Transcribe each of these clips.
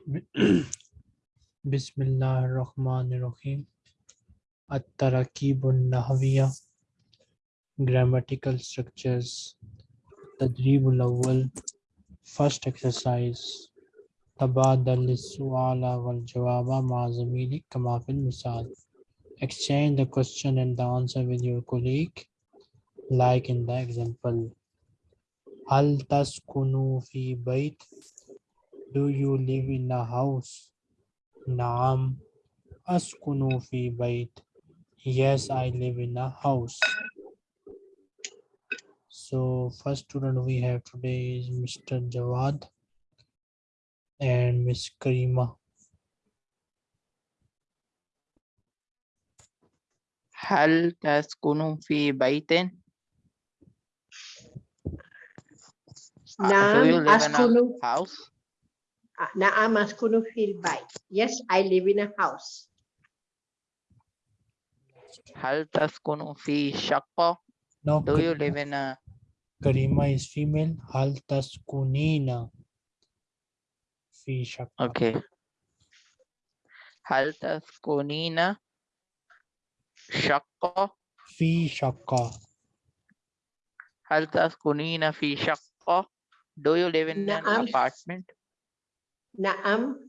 Bismillah Rahman Rahim At-Tarakibun Nahawiyya. Grammatical structures. Tadribul Awwal. First exercise. Tabadal suala wal jawaba ma'azamili kama fil. Exchange the question and the answer with your colleague, like in the example. Hal taskunu fi bayt Do you live in a house? نعم أسكن في بيت. Yes, I live in a house. So first student we have today is Mr. Jawad and Miss Karima. هل تسكن في بيت؟ Uh, do you نعم live in a أسكن house? Ah, Naa feel by. Yes, I live in a house. Hal Taskunu Fi Shakko. No. Do you live in a Karima is female. Hal Taskunina. Fi Shakko. Okay. Hal Taskunina. Shakko. Fi Shakko. Hal Taskunina Fi Shakko. Do you live in an apartment? نعم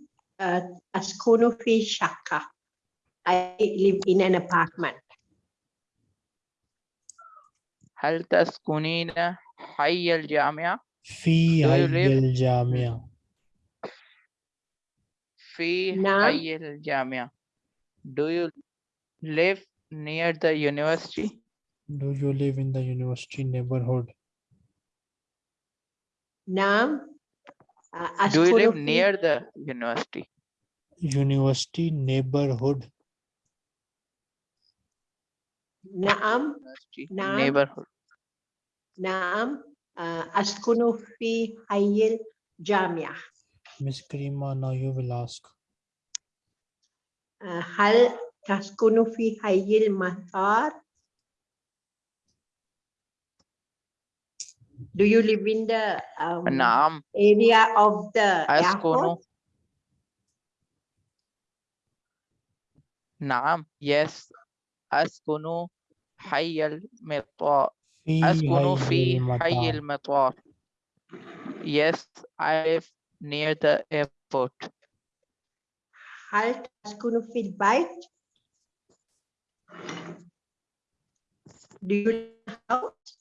آه، أسكن في شقة. I live in an apartment. هل تسكنين حي الجامعة؟ في Do you حي live- الجامعة. في نعم. حي الجامعة. Do you live near the university? Do you live in the university neighborhood? نعم uh, Do you live near the university? University neighborhood. Naam. Naam. Neighborhood. Naam. Uh, askunu fi hayil jamia. Miss Karima, now you will ask. Uh, hal taskunu fi hayil matar? Do you live in the um, نعم area of the أسكن airport? نعم yes أسكن حي المطار في أسكن في حي المطار. المطار yes I live near the airport هل تسكن في البيت؟ Do you live in a house?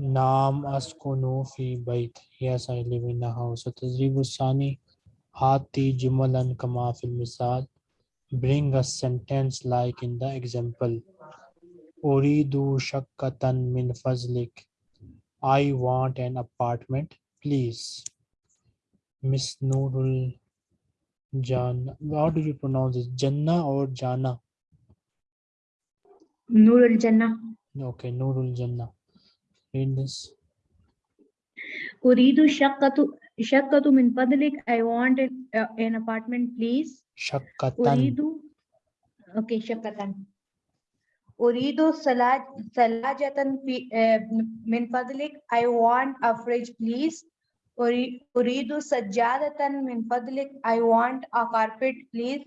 Naam askunu fi bayt. Yes, I live in a house. Tajribu sani hati jumalan kama fil misal. Bring a sentence like in the example. Uridu shakkatan min fazlik. I want an apartment, please. Miss Nurul Jana. How do you pronounce it? Janna or Jana? Nurul Janna. Okay, Nurul Janna. read this. Uridu shakkatu shakkatu min padlik. I want an, uh, an apartment, please. Shakkatan. Uridu. Okay, shakkatan. Uridu salaj salajatan uh, min padlik. I want a fridge, please. Uridu sajjadatan min fadlik. I want a carpet, please.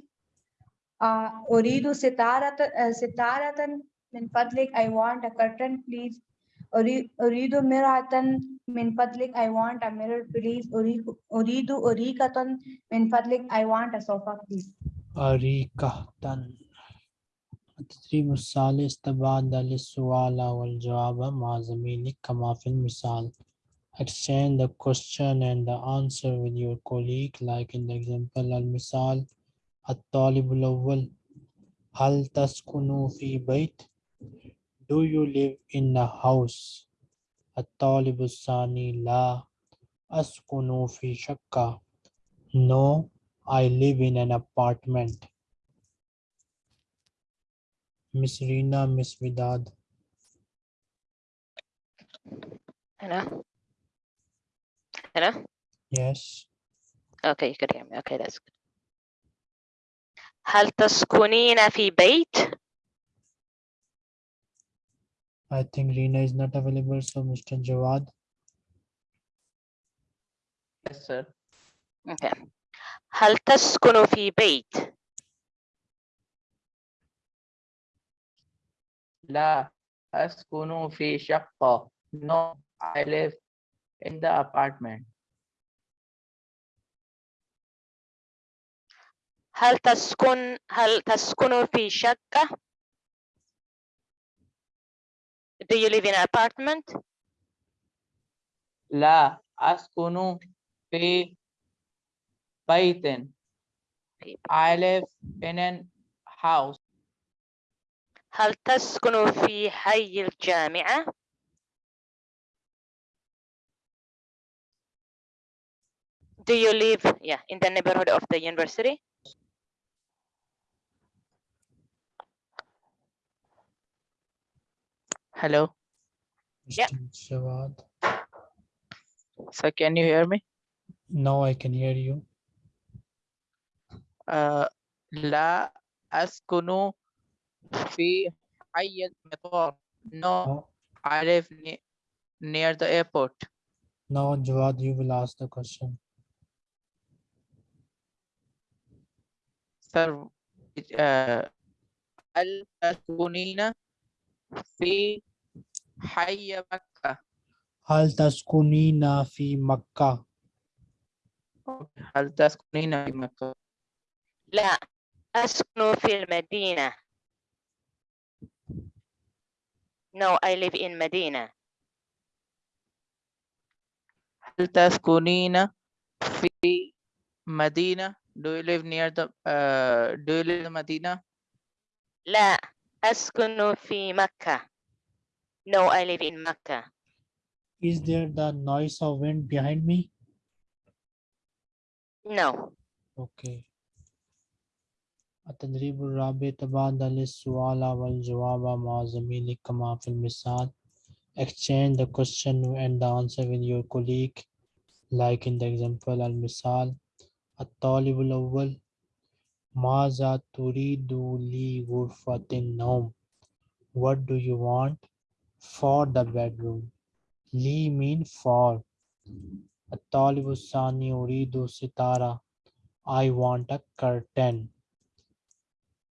Uh, Uridu sitaratan min fadlik. I want a curtain, please. أريد مرآة من فضلك I want a mirror please أريد أريد أريكة من فضلك I want a sofa please أريكة التدريب الثالث تبادل السؤال والجواب مع زميلك كما في المثال Exchange the question and the answer with your colleague like in the example المثال الطالب الأول هل تسكن في بيت؟ Do you live in a house? الطالب الثاني لا أسكن في شقة No, I live in an apartment. Miss Rina, Miss Vidad. Hello? Hello? Yes. Okay, you could hear me. Okay, that's good. هل تسكنين في بيت؟ I think Reena is not available, so Mr. Jawad. Yes, sir. Okay. هل تسكن في بيت؟ لا أسكن في شقة. No, I live in the apartment. هل تسكن هل تسكن في شقة؟ Do you live in an apartment? لا أسكن في بيت. في- I live in an house. هل تسكن في حي الجامعة؟ Do you live yeah, in the neighborhood of the university? Hello. Yeah. Mr. Jawad. So can you hear me? Now I can hear you. Uh, لا أسكن في حي المطار. No, Now, I live ne- near the airport. now Jawad, you will ask the question. Sir, it- uh, هل تسكنين في حي مكة؟ هل تسكنين في مكة؟ هل تسكنين في مكة؟ لا أسكن في المدينة. No, I live in Medina. هل تسكنين في مدينة؟ Do you live near the uh, Do you live in مدينة? لا أسكن في مكة. No, I live in Mecca. Is there the noise of wind behind me? No. Okay. التدريب الرابع تبادل السؤال والجواب مع زميلك كما في المثال exchange the question and the answer with your colleague like in the example المثال الطالب الأول Maza turidu li gurfatin nom. What do you want? For the bedroom. Li mean for. Atalibu sani sitara. I want a curtain.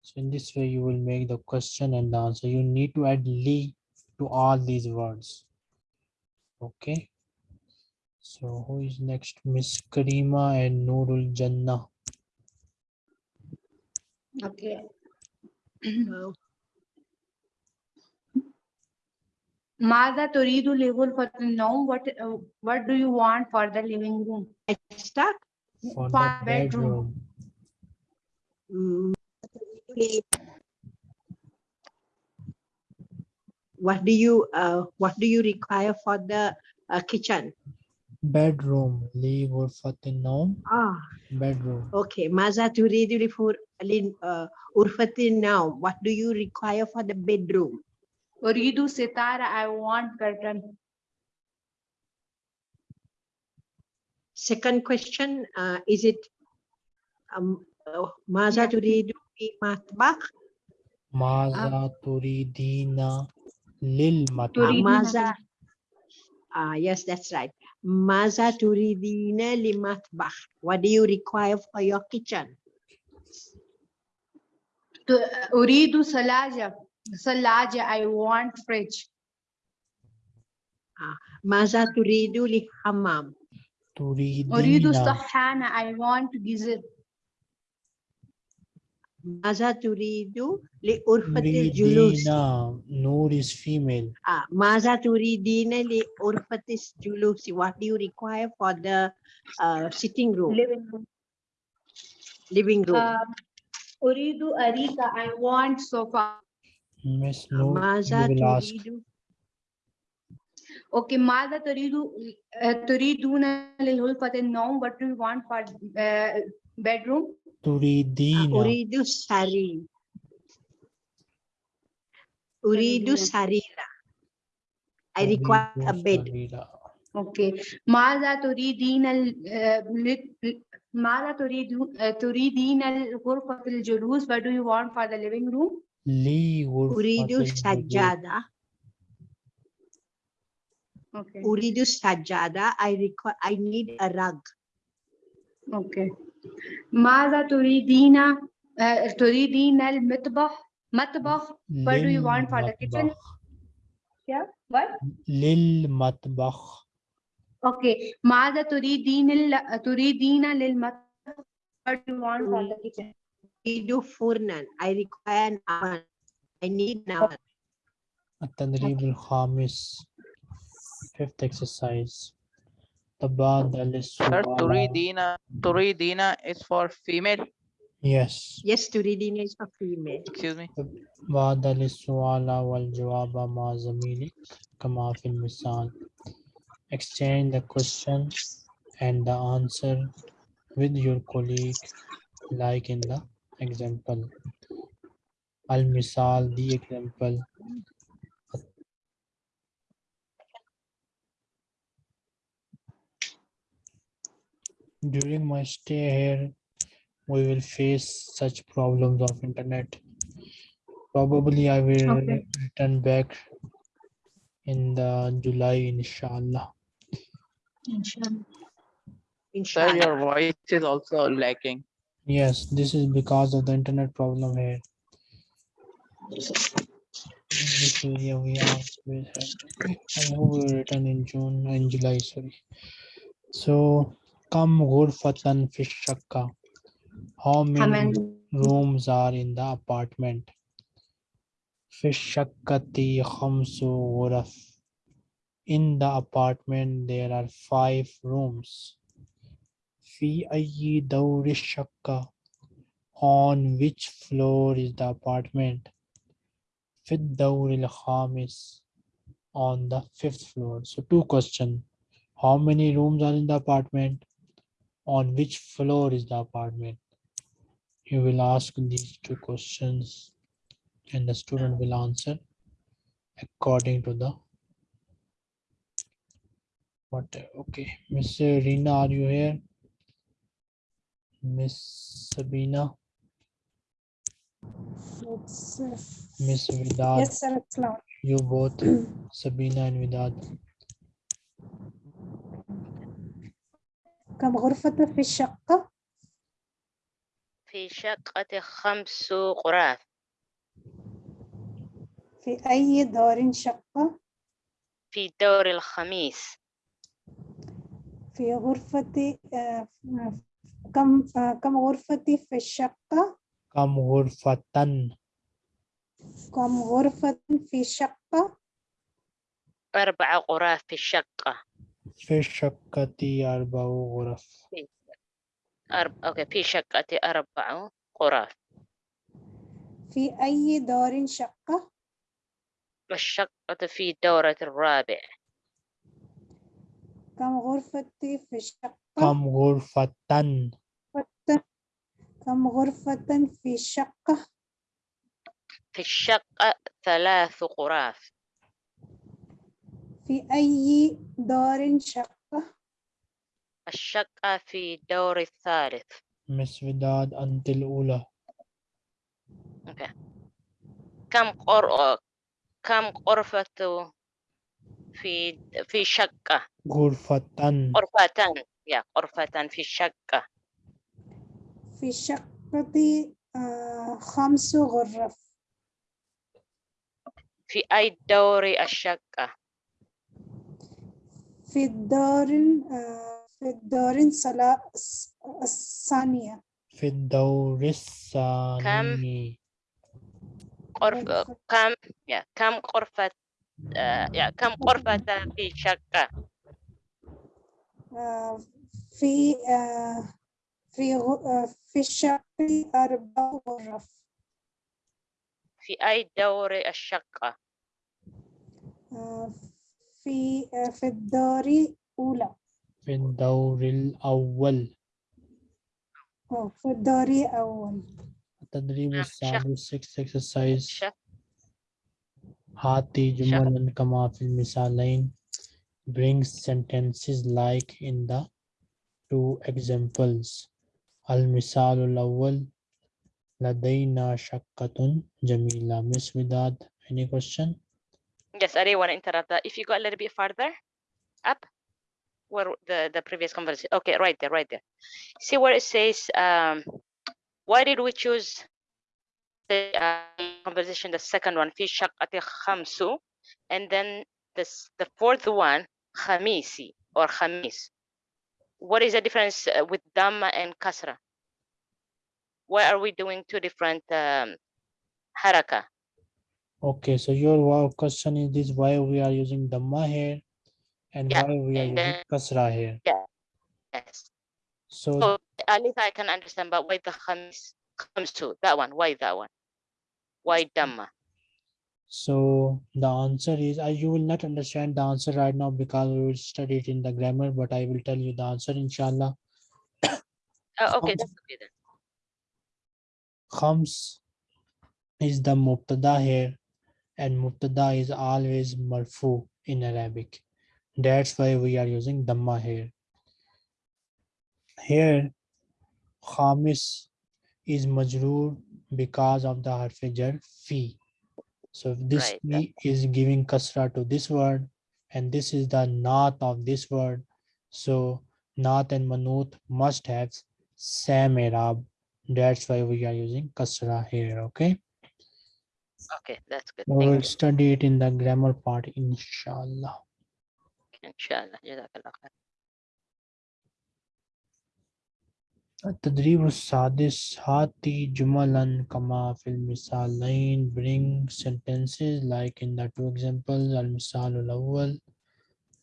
So in this way, you will make the question and the answer. You need to add li to all these words. Okay. So who is next? Miss Karima and Nurul Jannah. Okay. Mm-hmm. Wow. Mada turidu livul for the norm. What uh, what do you want for the living room? Extra for, for bedroom. bedroom. Mm. What do you uh, what do you require for the uh, kitchen? Bedroom. Li ghurfatin nawm. Ah, Bedroom. okay. Maza turidu li fur lin uh, urfatin now. What do you require for the bedroom? أريد ستارة. I want curtain. Second question, uh, is it um, uh, Maza Yeah. turidu fi matbakh? Maza turidina lil Uh, matbakh. Turidina Maza. Ah, yes, that's right. Maza turidina limatbah. What do you require for your kitchen? Uridu salaja. Salaja, I want fridge. Ah, maza turidu li hammam. Uridu sahana, I want gizit. Maza turidu li urfatil julus. Turidina. Noor is female. Ah, Maza turidina li urfatis julusi. What do you require for the uh, sitting room, Living room. living room? Um, أريد أريكة. I want sofa. Miss Ah, Noor, Maza you will ask. turidu. Okay, ماذا تريد uh, تريدون لغرفة النوم? What do you want for uh, bedroom? Ah, Turidina. Uridu sari. Uridu Sarira. sarira. I require a Turidu bed. sarira. Okay. ماذا تريدين ال- آه، ل- ماذا تريد آه، تريدين غرفة الجلوس? What do you want for the living room? لي غرفة Uridu الجلوس. sajada. Okay. Uridu sajada. I require. I need a rug. Okay. ماذا تريدين آه، تريدين المطبخ مطبخ What do you want for the kitchen? للمطبخ. yeah what للمطبخ okay ماذا تريدين ال... تريدين للمطبخ What do you want for the kitchen Uridu furnan. I require an oven. I need an oven. التدريب الخامس fifth exercise تبادل Sir, السؤال turidina, turidina is for female. yes Yes, turidina is for female. Excuse me. تبادل السؤال والجواب مع زميلك كما في المثال exchange the question and the answer with your colleague like in the example المثال the example During my stay here we will face such problems of internet probably i will Okay. return back in the july inshallah Sir, Inshallah. your voice is also lacking. yes this is because of the internet problem here In this area we are we i hope we will return in june and july sorry so kam ghurfatan fi shakka how how many many rooms are in the apartment في الشقة خمس غرف in the apartment there are five rooms في أي دور الشقة on which floor is the apartment في الدور الخامس on the fifth floor so two question how many rooms are in the apartment On which floor is the apartment. You will ask these two questions and the student will answer according to the what okay. Miss rina are you here? Miss sabina? Uh, miss vidad? Yes, sir, you both sabina and vidad كم غرفة في الشقة؟ في شقة خمس غرف في أي دار شقة؟ في الدور الخميس في غرفة آه، كم آه، كم غرفة في الشقة؟ كم غرفة كم غرفة في الشقة؟ أربع غرف في الشقة في الشقة أربع غرف أرب... أوكي في شقة أربع غرف في أي دار شقة؟ والشقة في الدورة الرابع كم غرفة في الشقة؟ كم غرفة كم غرفة في الشقة؟ في الشقة ثلاث غرف في أي دار شقة؟ الشقة في الدور الثالث. مس وداد أنت الأولى. أوكي. كم قر... كم غرفة في في شقة غرفة غرفتان يا غرفتان في الشقة. في الشقة آه، خمس غرف. في أي دور الشقة؟ في الدار في الدار الثانية. في الدور الثاني. غرف غرفة. كم؟ يا كم غرفة يا كم غرفة في شقة آه، في آه، في آه، في الشقة أربع غرف في أي دور الشقة في آه، في الدار الأولى في الدور الأول أو في الدار الأول التدريب نعم، السادس six exercise شق هاتي جملا كما في المثالين bring sentences like in the two examples المثال الأول لدينا شقة جميلة Miss Vidad any question Yes, I didn't want to interrupt that. If you go a little bit farther up, where the, the previous conversation, okay, right there, right there. See where it says, um, why did we choose the uh, conversation, the second one, fi khamsu, and then this, the fourth one, khamisi or khamis. What is the difference uh, with Dhamma and Kasra? Why are we doing two different um, haraka? Okay, so your wow question is this why we are using Dhamma here? And Yeah, why we are and using Kasra here. yes. So so at least i can understand but why the khamis comes to that one? Why that one? Why dhamma? So the answer is, uh, you will not understand the answer right now because we will study it in the grammar, but I will tell you the answer inshallah. oh, okay that's okay then. Khams is the mubtada here and mubtada is always marfu in Arabic. That's why we are using Dhamma here. Here, Khamis is majroor because of the harf jar fi. So this Right, fi is giving kasra to this word and this is the naat of this word. So naat and manut must have same Arab. That's why we are using kasra here, okay? okay that's good We thank will you study it in the grammar part, inshallah. inshallah jazakallah khair. التدريب السادس هاتي جملا كما في المثالين bring sentences like in the two examples المثال الأول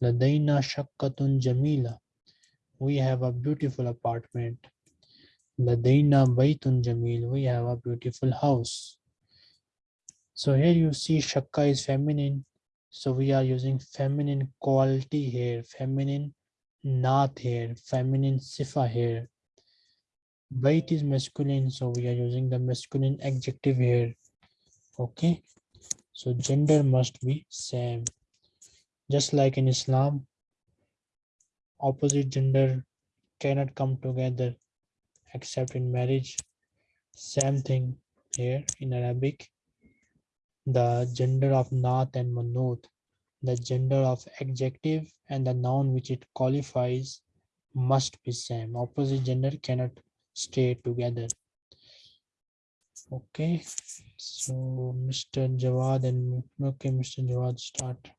لدينا شقة جميلة we have a beautiful apartment لدينا بيت جميل we have a beautiful house so here you see shakka is feminine so we are using feminine quality here feminine not here feminine sifa here Bait is masculine, so we are using the masculine adjective here. Okay, so gender must be same. Just like in Islam, opposite gender cannot come together except in marriage. Same thing here in Arabic The gender of Naat and Manut, the gender of adjective and the noun which it qualifies must be same. Opposite gender cannot stay together. Okay, so Mr. Jawad and okay, Mr. Jawad start.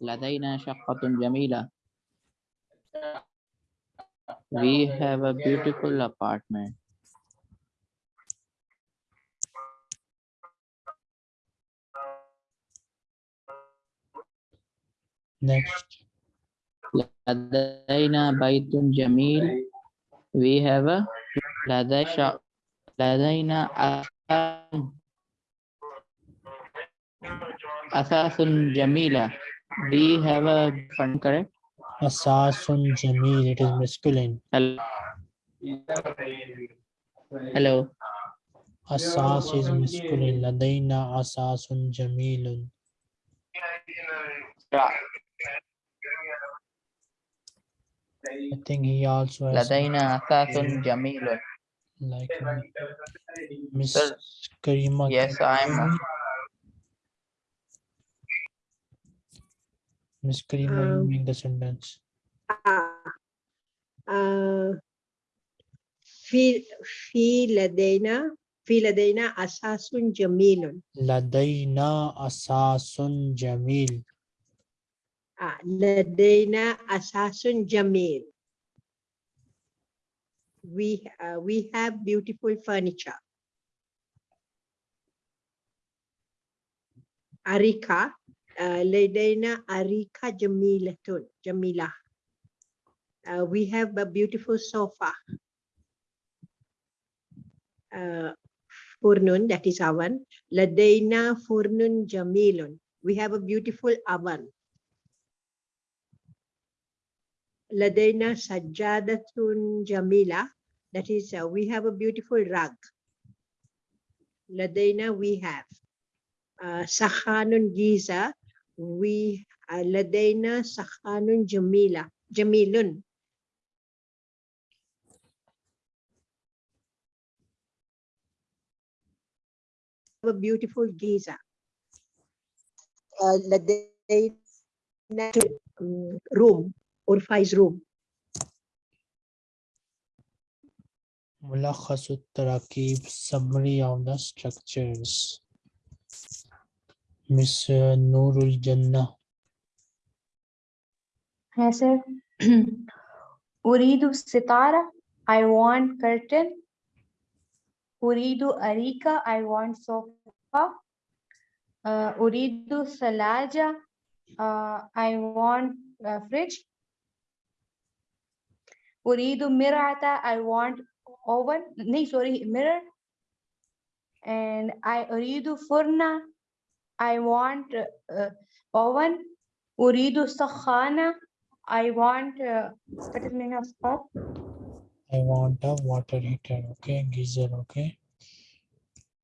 لدينا شقة جميلة. We have a beautiful apartment. Next. Ladaina Baitun Jamil. We have a Ladaisha. Ladaina Asasun Jamila. We have a fund, correct? Asasun Jamil. It is masculine. Hello. Hello. Asas is masculine. Ladaina Asasun Jamilun. I think he also has لدينا أثاث جميل. like Miss Sir, Karima. Yes, can you I'm. hear me? Miss Karima, you Um, make the sentence. آه. آه. في في لدينا في لدينا أساس جميل لدينا أساس جميل. Ladaina asasun Jamil. We, uh, we have beautiful furniture. Arika, uh, لدينا أريكة جميلة Jamila. Uh, we have a beautiful sofa. Uh, furnun, that is oven. Ladaina furnun jamilun. We have a beautiful oven. لدينا سجادة جميلة that is uh, we have a beautiful rug لدينا we have uh, سخان جيزة we uh, لدينا سخان جميلة جميل a beautiful Giza. uh, لدينا um, or faz room. Mulakhasut Tarakib, summary of the structures. Miss uh, Noorul Jannah. Yes, sir. Uridu Sitara, I want curtain. Uridu Arika, I want sofa. Uh, Uridu Salaja, uh, I want uh, fridge. उरीदु मिराता I want oven नहीं sorry mirror and I uridu furna. I want uh, oven. Uridu sakhana. I want. Uh, what is meaning of stop? I want a water heater. Okay, geyser. Okay.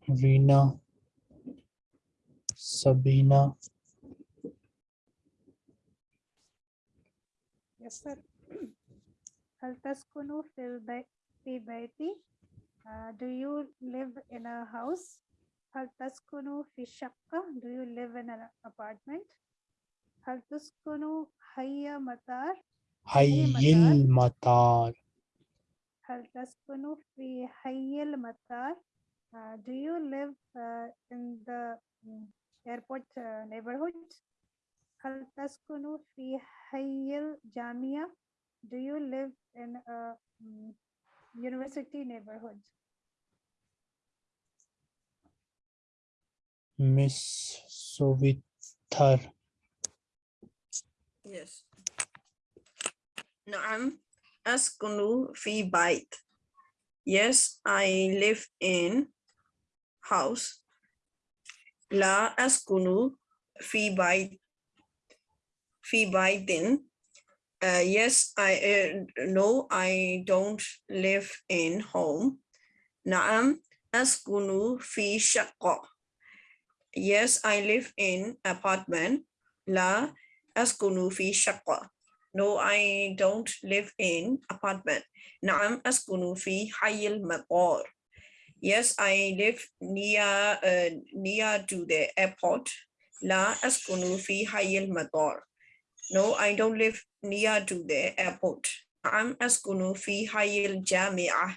Rina. Sabina. Yes, sir. Hal taskunu fil bayti? Uh, do you live in a house? Hal taskunu fi shaqqa? Do you live in an apartment? Hal taskunu hayya matar? Hayyil matar. Hal taskunu fi hayyil matar? Uh, do you live uh, in the mm, airport uh, neighborhood? Hal taskunu fi hayyil? Do you live in a mm, university neighborhood? Miss Sovitar Yes. نعم أسكن في بيت. Yes, I live in house. لا أسكن في بيت في بيت. uh, yes, I uh, no, I don't live in home. Naam askunu fi shaqqa. Yes, I live in apartment. La askunu fi shaqqa. No, I don't live in apartment. Naam askunu fi hayil maqar. Yes, I live near uh, near to the airport. La askunu fi hayil maqar. No, I don't live near to the airport. I'm askunu fi Hayil Jamia.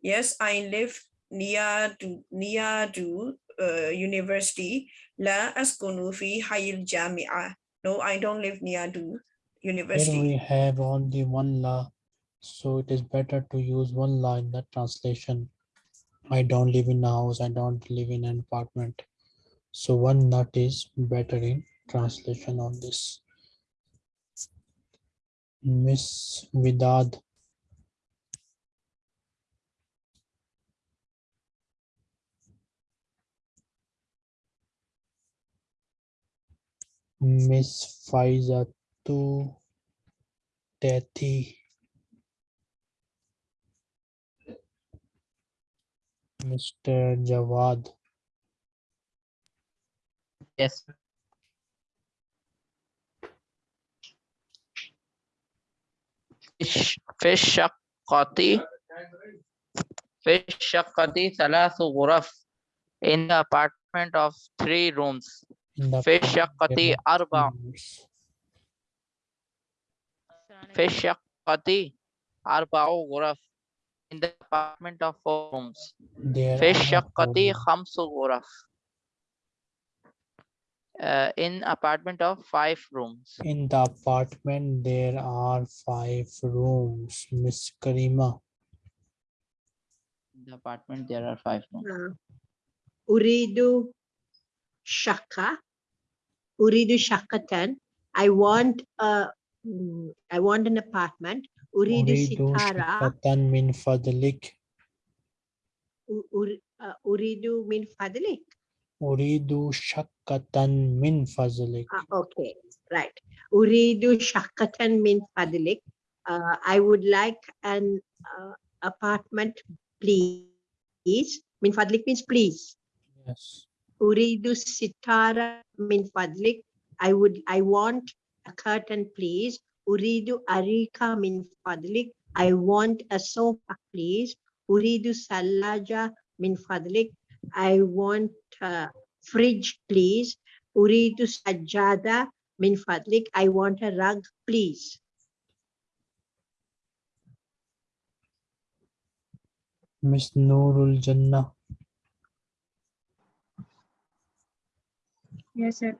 Yes, I live near to near to uh, university. La askunu fi Hayil Jamia. No, I don't live near to university. Then we have only one la, so it is better to use one la in that translation. I don't live in a house. I don't live in an apartment. So one nut is better in translation on this. Miss Vidad. Miss Faizatu Teti. Mr. Jawad. Yes. fish fish shakati fish shakati thalathu ghuraf in the apartment of three rooms fish shakati arba fish shakati arba'u ghuraf in the apartment of four rooms fish shakati khamsu ghuraf uh, in apartment of five rooms. In the apartment, there are five rooms, Miss Karima. In the apartment, there are five rooms. Uh, Uridu Shaka. Uridu Shakatan. I want a, mm, I want an apartment. Uridu, Uridu Sitara. Shakatan min fadlik. Uh, Uridu min fadlik. Uridu shakatan min fazlik. Uh, ah, okay, right. Uridu shakatan min fadlik. Uh, I would like an uh, apartment, please. Min fadlik means please. Yes. Uridu sitara min fadlik. I would, I want a curtain, please. Uridu arika min fadlik. I want a sofa, please. Uridu salaja min fadlik. I want a fridge, please. Uridu sajada min fadlik. I want a rug, please. Miss Noorul Jannah. Yes, sir.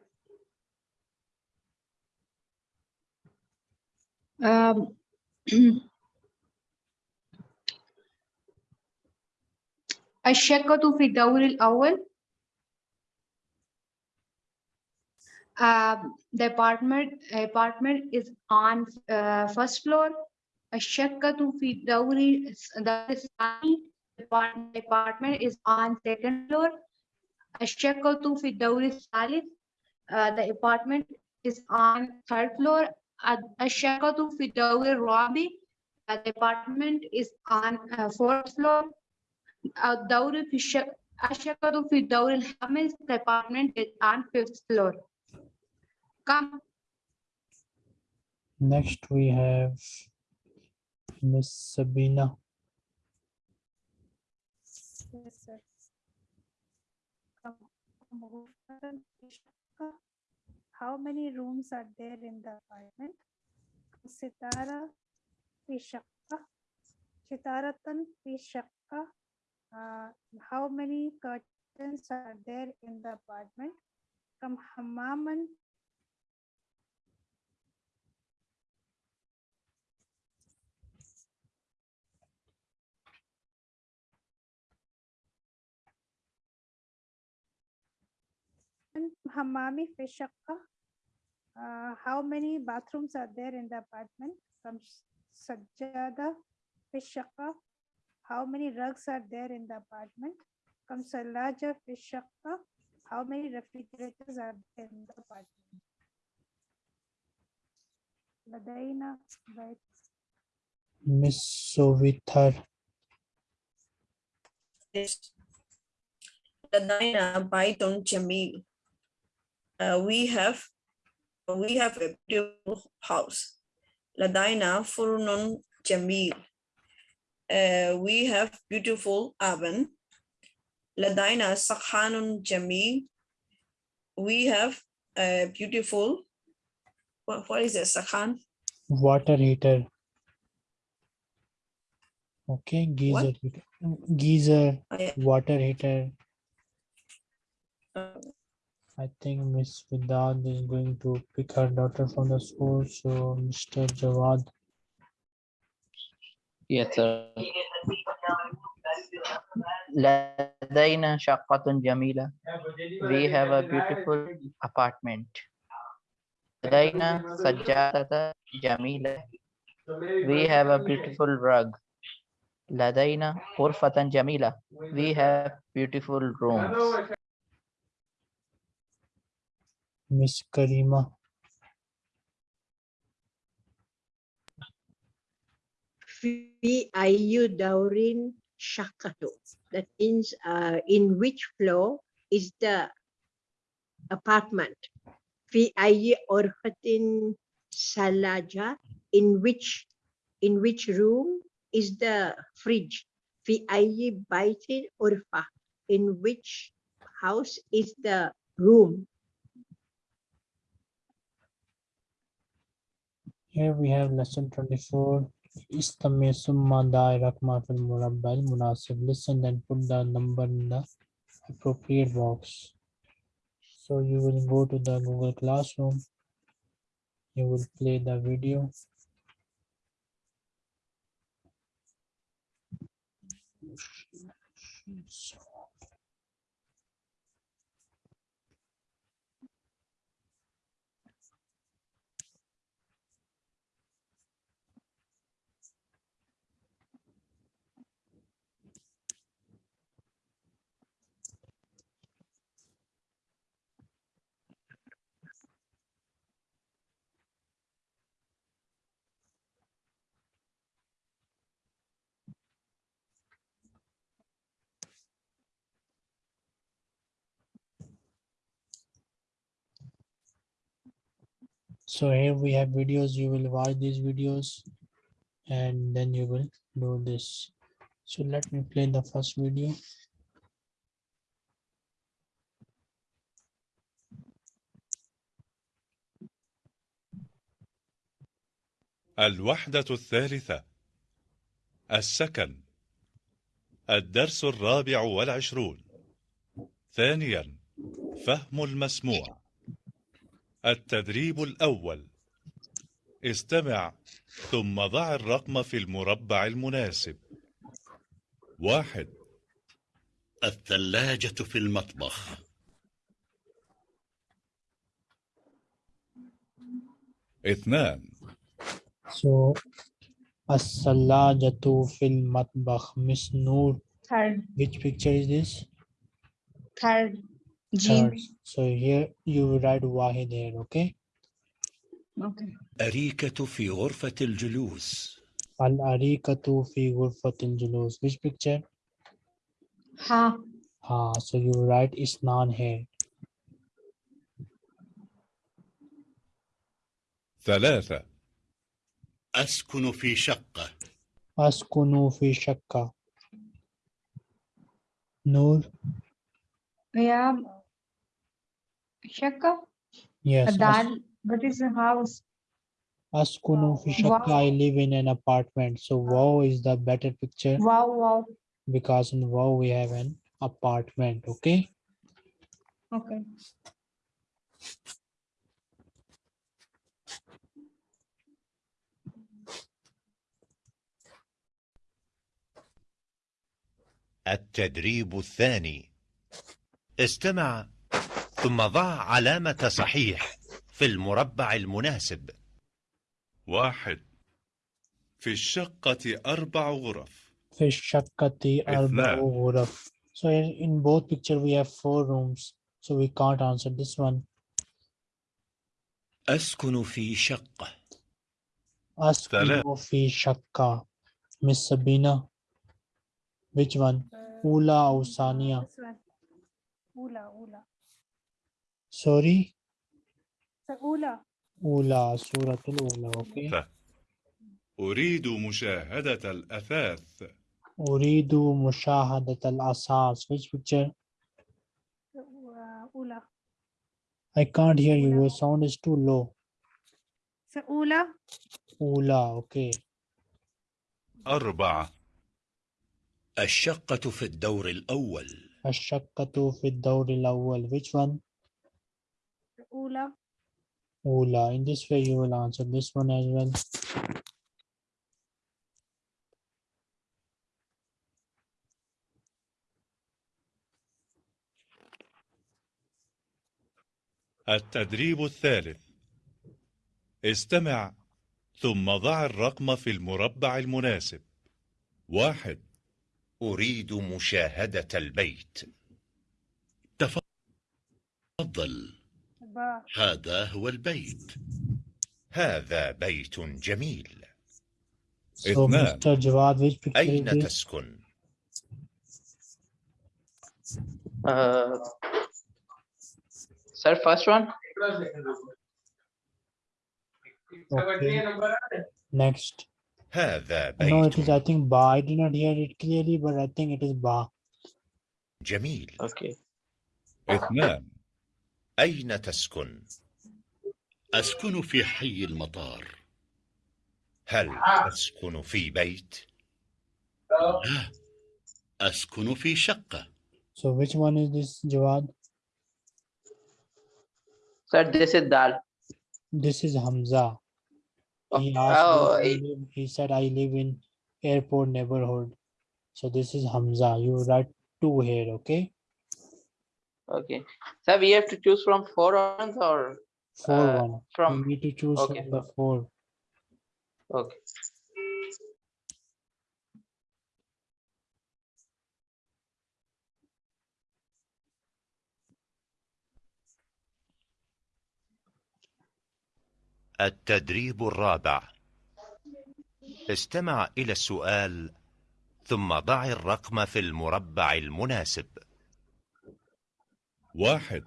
Um, الشقة في الدور الأول Um, the apartment apartment is on uh, first floor الشقة في الدور الدور الثاني Apart- apartment is on second floor الشقة في الدور الثالث uh, the apartment is on third floor ال- الشقة في الدور الرابع uh, the apartment is on uh, fourth floor الدور في الشقة الشقة في الدور الخامس the apartment is on fifth floor come Next we have Miss Sabina. Yes, sir. Kam- غرفة في شقة. How many rooms are there in the apartment? ستارة في شقة. ستارة في شقة. uh, how many curtains are there in the apartment? From hammaman hammami uh, how many bathrooms are there in the apartment? From sajjada fi How many rugs are there in the apartment? كم ثلاجة في الشقة. How many refrigerators are there in the apartment? لدينا بيت Miss Sovithar. Yes. لدينا بيت جميل. Uh, we have we have a beautiful house. لدينا فرن جميل. Uh, we have beautiful oven. لدينا سخان جميل. We have a beautiful what, what is a sakhan? water heater. Okay, geyser, heater. geyser, I, water heater. uh, I think Miss Vidad is going to pick her daughter from the school. So Mr. Jawad, Yes, sir. لدينا شقة جميلة. We have a beautiful apartment. لدينا سجادة جميلة. We have a beautiful rug. لدينا غرفة جميلة. We have beautiful rooms. Miss Karima, في Biayudaurin Shakato. That means uh, in which floor is the apartment. Fiayi Orfatin Salaja, in which in which room is the fridge. Fiayi Baitin Orfa, in which house is the room. Here we have lesson 24. Istami summa da'irakma fil murabbal munasib. Listen and put the number in the appropriate box. So you will go to the Google Classroom. You will play the video. So so here we have videos you will watch these videos and then you will do this so let me play the first video الوحدة الثالثة السكن الدرس الرابع والعشرون ثانيا فهم المسموع التدريب الأول استمع ثم ضع الرقم في المربع المناسب واحد الثلاجة في المطبخ اثنان So, As-salajatu fil matbakh. Miss Noor, Third, which picture is this? Third. Jean. So here you will write Wahid here, okay? Okay. أريكة في غرفة الجلوس Al-arikatu fi ghurfatil julus. Which picture? Ha. Ah, so you write Isnan here. ثلاثة أسكن في شقة Askunu fi shakka. Noor, Yeah. Shakka. yes. As- Dal. That is a house. Askunu fi shakka. Wow. I live in an apartment. So wow is the better picture Wow, wow. because in wow we have an apartment, okay? Okay. التدريب الثاني استمع ثم ضع علامة صحيح في المربع المناسب. واحد. في الشقة أربع غرف. في الشقة أربع غرف. So in both picture we have four rooms so we can't answer this one. أسكن في شقة. أسكن في شقة. Miss Sabina which one? أولى أو ثانية؟ أولى أولى. Ula. Ula, Suratul Ula, okay? ثلاثة أريد مشاهدة الأثاث أريد مشاهدة الأساس. Which picture? Uh, Ula. I can't hear you. Your sound is too low. Ula. Ula, okay. أربعة الشقة في الدور الأول الشقة في الدور الأول. Which one? Ula. Ula. In this way you will answer this one as well. التدريب الثالث استمع ثم ضع الرقم في المربع المناسب واحد أريد مشاهدة البيت تفضل. هذا هو البيت هذا بيت جميل So اثنان. Mr. Jawad, which picture is أين this? تسكن؟ Uh, sir, first one. Okay. Next. هذا No, it is, I بيت think, Ba. I did not hear it clearly, but I think it is Ba. جميل Okay. اثنان أين تسكن؟ أسكن في حي المطار هل تسكن في بيت؟ لا أسكن في شقة So which one is this, Jawad? Sir, this is Dal. This is Hamza. He Oh, asked, oh, I- live. he said, I live in airport neighborhood. So this is Hamza. You write two here, okay? Okay. Sir, we have to choose from four ones or Four Uh, one. from- You need to choose okay. from the four. okay. التدريب الرابع استمع إلى السؤال ثم ضع الرقم في المربع المناسب واحد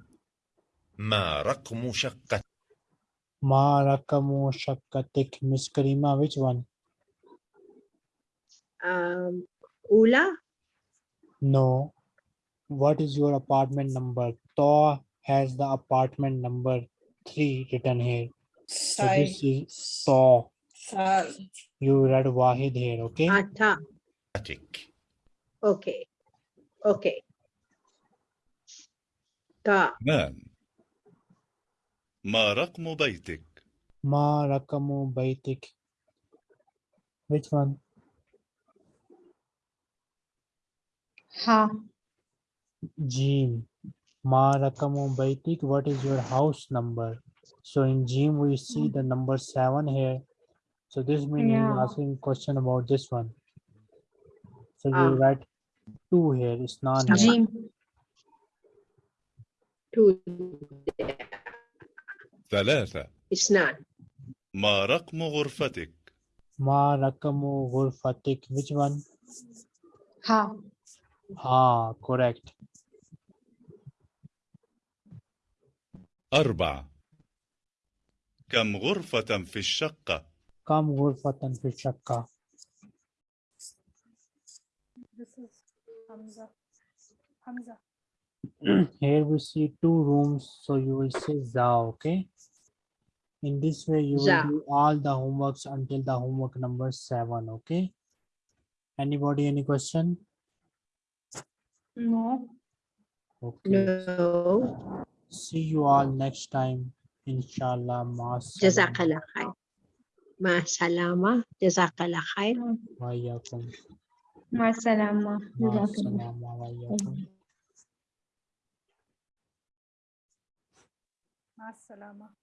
ما رقم شقة Ma rakamu shakkatik. Miss Karima, which one? Um, Ula, No. What is your apartment number? To has the apartment number three written here. So Sai, this is To. Thal. You read Wahid here, okay? Ata. بيتك Okay. Okay. Ta. نعم ما رقم بيتك Ma rakamu baitik. Which one? Ha. Jim. Ma rakamu baitik. What is your house number? So in Jim we see the number seven here. So this means he's Yeah. asking question about this one. So you Ah. write two here. It's not here. Jim. ثلاثة اثنان ما رقم غرفتك؟ ما رقم غرفتك which one؟ ها ها correct أربعة كم غرفة في الشقة؟ كم غرفة في الشقة؟ Hamza. Hamza. Here we see two rooms, so you will say za, okay? In this way, you will Za. do all the homeworks until the homework number seven, okay? Anybody, any question? No. Okay, No. see you all next time, inshallah. ma. Jazakallah khair. Ma salama. Jazakallah khair. Wa iyyakum. Ma salama. Ma salama wa iyyakum. Ma salama.